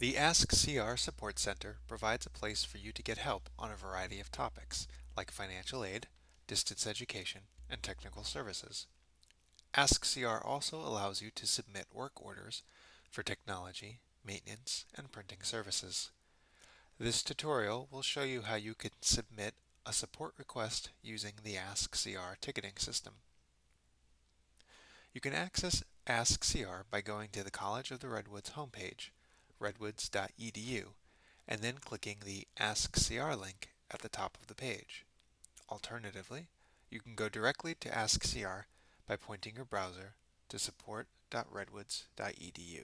The Ask CR Support Center provides a place for you to get help on a variety of topics, like financial aid, distance education, and technical services. Ask CR also allows you to submit work orders for technology, maintenance, and printing services. This tutorial will show you how you can submit a support request using the Ask CR ticketing system. You can access Ask CR by going to the College of the Redwoods homepage redwoods.edu and then clicking the Ask CR link at the top of the page. Alternatively, you can go directly to Ask CR by pointing your browser to support.redwoods.edu.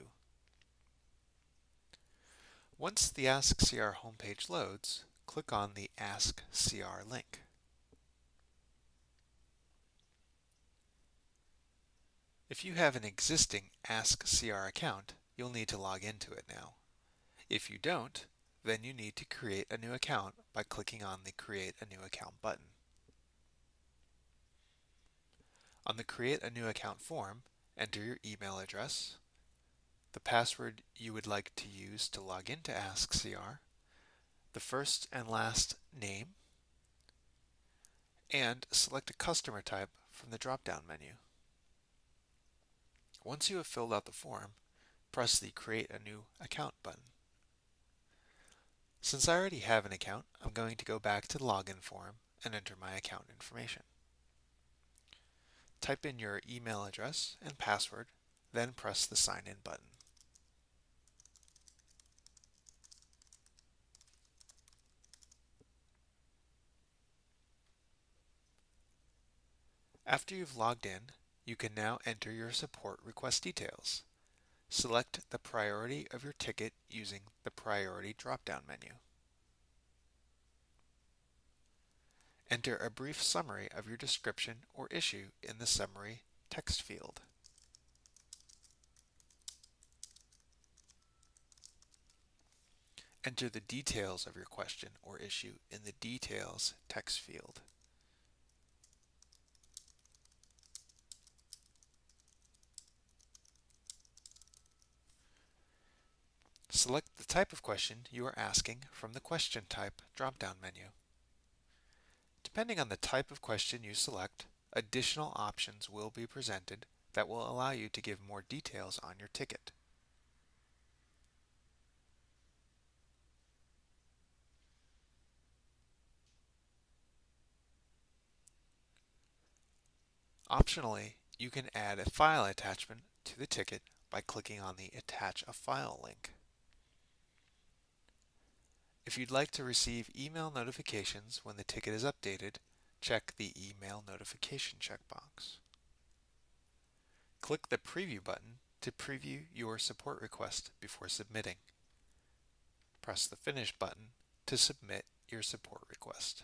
Once the Ask CR homepage loads, click on the Ask CR link. If you have an existing Ask CR account, you'll need to log into it now. If you don't, then you need to create a new account by clicking on the Create a New Account button. On the Create a New Account form, enter your email address, the password you would like to use to log into AskCR, the first and last name, and select a customer type from the drop-down menu. Once you have filled out the form, press the Create a New Account button. Since I already have an account, I'm going to go back to the login form and enter my account information. Type in your email address and password, then press the Sign In button. After you've logged in, you can now enter your support request details. Select the priority of your ticket using the Priority drop-down menu. Enter a brief summary of your description or issue in the summary text field. Enter the details of your question or issue in the Details text field. Select the type of question you are asking from the Question Type drop-down menu. Depending on the type of question you select, additional options will be presented that will allow you to give more details on your ticket. Optionally, you can add a file attachment to the ticket by clicking on the Attach a File link. If you'd like to receive email notifications when the ticket is updated, check the Email Notification checkbox. Click the Preview button to preview your support request before submitting. Press the Finish button to submit your support request.